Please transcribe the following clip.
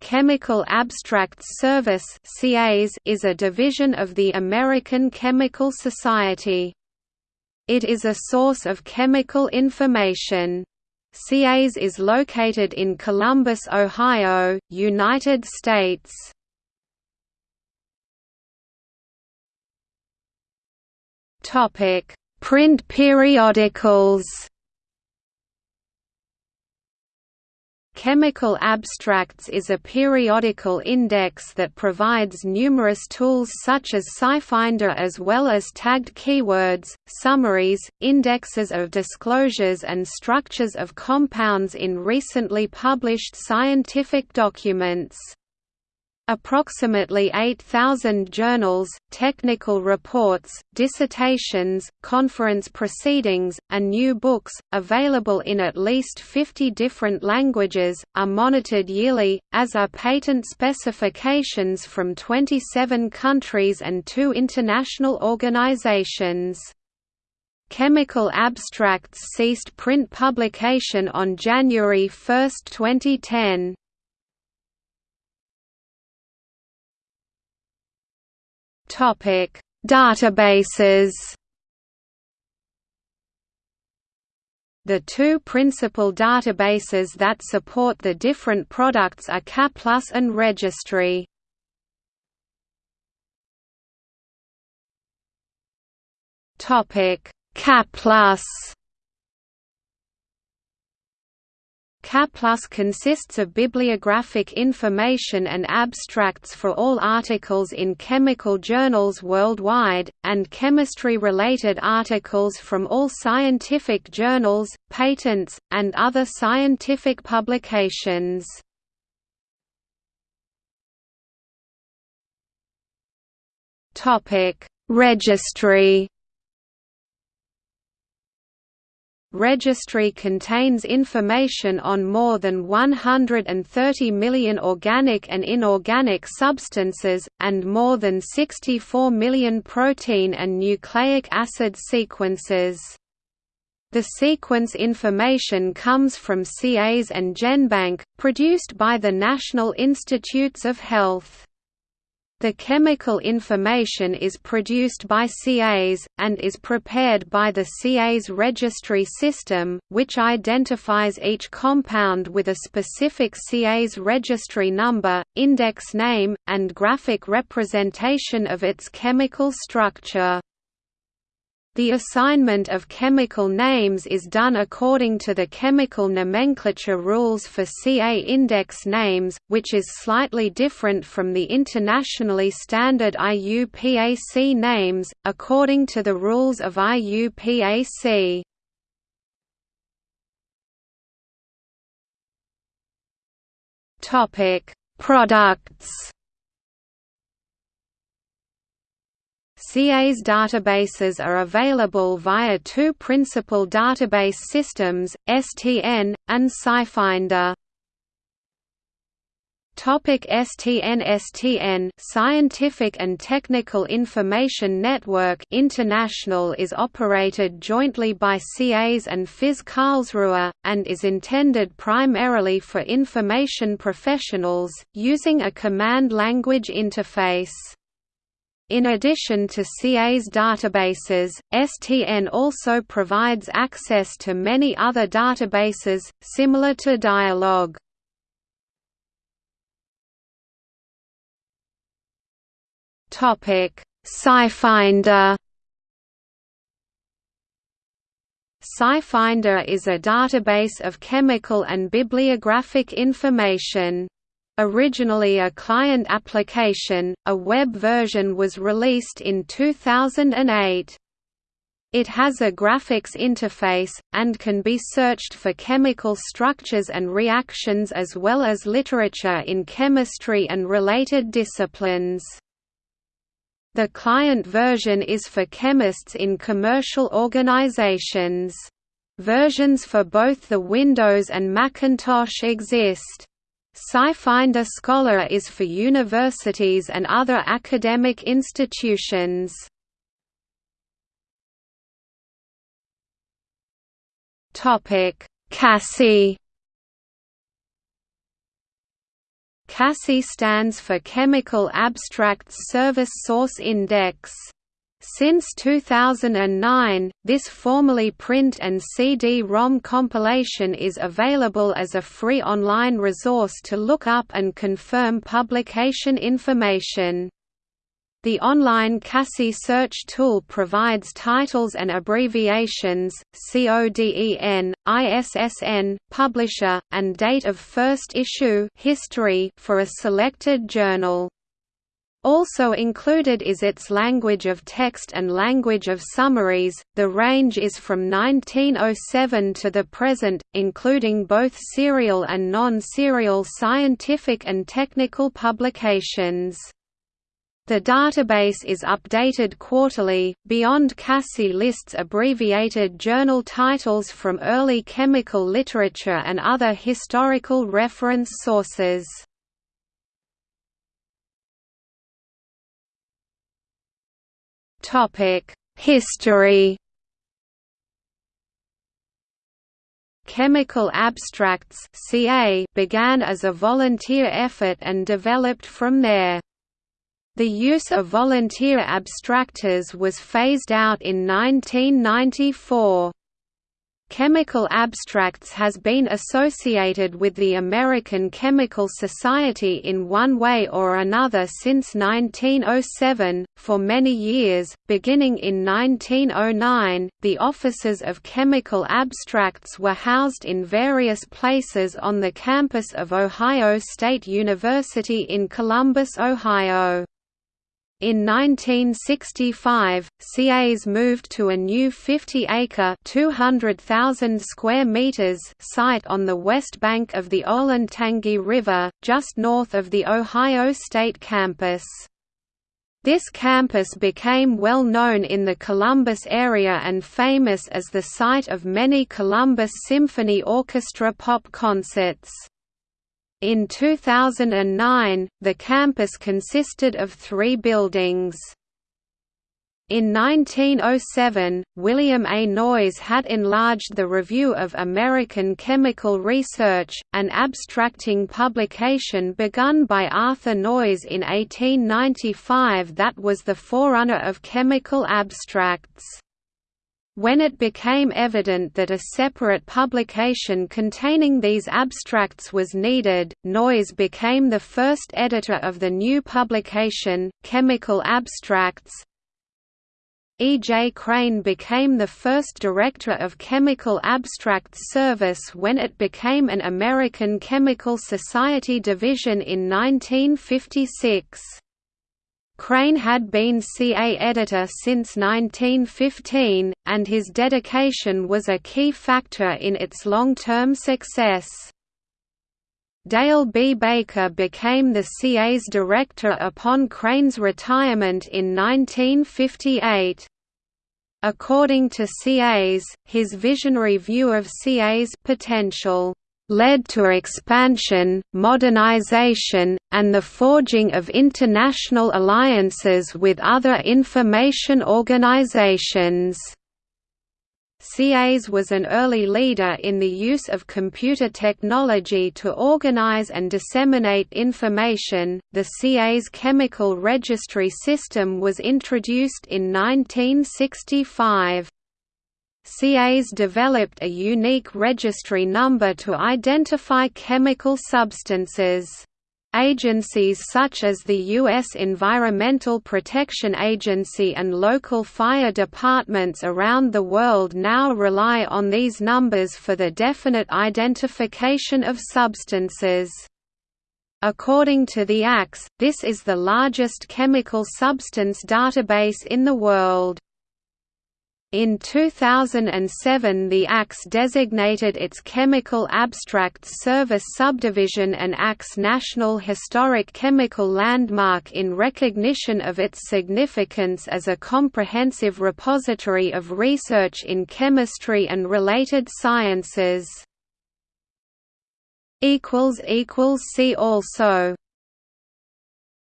Chemical Abstracts Service is a division of the American Chemical Society. It is a source of chemical information. CAS is located in Columbus, Ohio, United States. Print periodicals Chemical Abstracts is a periodical index that provides numerous tools such as SciFinder as well as tagged keywords, summaries, indexes of disclosures and structures of compounds in recently published scientific documents. Approximately 8,000 journals, technical reports, dissertations, conference proceedings, and new books, available in at least 50 different languages, are monitored yearly, as are patent specifications from 27 countries and two international organizations. Chemical Abstracts ceased print publication on January 1, 2010. Topic: Databases. The two principal databases that support the different products are CAPLUS and Registry. Topic: CAPLUS CAPLUS consists of bibliographic information and abstracts for all articles in chemical journals worldwide, and chemistry-related articles from all scientific journals, patents, and other scientific publications. Registry Registry contains information on more than 130 million organic and inorganic substances, and more than 64 million protein and nucleic acid sequences. The sequence information comes from CAS and GenBank, produced by the National Institutes of Health. The chemical information is produced by CAS, and is prepared by the CAS registry system, which identifies each compound with a specific CAS registry number, index name, and graphic representation of its chemical structure. The assignment of chemical names is done according to the chemical nomenclature rules for CA index names, which is slightly different from the internationally standard IUPAC names, according to the rules of IUPAC. Products CAS databases are available via two principal database systems, STN, and SciFinder. Topic STN STN Scientific and Technical Information Network International is operated jointly by CAS and FIZ Karlsruhe, and is intended primarily for information professionals, using a command language interface. In addition to CAS databases, STN also provides access to many other databases, similar to Dialog. SciFinder SciFinder is a database of chemical and bibliographic information. Originally a client application, a web version was released in 2008. It has a graphics interface, and can be searched for chemical structures and reactions as well as literature in chemistry and related disciplines. The client version is for chemists in commercial organizations. Versions for both the Windows and Macintosh exist. SciFinder Scholar is for universities and other academic institutions. Topic: CASSI CASSI stands for Chemical Abstracts Service Source Index. Since 2009, this formerly print and CD-ROM compilation is available as a free online resource to look up and confirm publication information. The online CASSI search tool provides titles and abbreviations, CODEN, ISSN, publisher, and date of first issue history for a selected journal. Also included is its language of text and language of summaries. The range is from 1907 to the present, including both serial and non serial scientific and technical publications. The database is updated quarterly. Beyond CASSI lists abbreviated journal titles from early chemical literature and other historical reference sources. History. Chemical Abstracts began as a volunteer effort and developed from there. The use of volunteer abstractors was phased out in 1994. Chemical Abstracts has been associated with the American Chemical Society in one way or another since 1907. For many years, beginning in 1909, the offices of Chemical Abstracts were housed in various places on the campus of Ohio State University in Columbus, Ohio. In 1965, CAS moved to a new 50-acre (200,000 square meters) site on the west bank of the Olentangy River, just north of the Ohio State campus. This campus became well known in the Columbus area and famous as the site of many Columbus Symphony Orchestra pop concerts. In 2009, the campus consisted of three buildings. In 1907, William A. Noyes had enlarged the Review of American Chemical Research, an abstracting publication begun by Arthur Noyes in 1895 that was the forerunner of chemical abstracts. When it became evident that a separate publication containing these abstracts was needed, Noyes became the first editor of the new publication, Chemical Abstracts. E. J. Crane became the first director of Chemical Abstracts Service when it became an American Chemical Society division in 1956. Crane had been CA editor since 1915, and his dedication was a key factor in its long-term success. Dale B. Baker became the CAS director upon Crane's retirement in 1958. According to CAS, his visionary view of CAS potential led to expansion, modernization, and the forging of international alliances with other information organizations. CAS was an early leader in the use of computer technology to organize and disseminate information. The CAS chemical registry system was introduced in 1965. CAS developed a unique registry number to identify chemical substances. Agencies such as the U.S. Environmental Protection Agency and local fire departments around the world now rely on these numbers for the definite identification of substances. According to the ACS, this is the largest chemical substance database in the world. In 2007 the ACS designated its Chemical Abstracts Service subdivision an ACS National Historic Chemical Landmark in recognition of its significance as a comprehensive repository of research in chemistry and related sciences. See also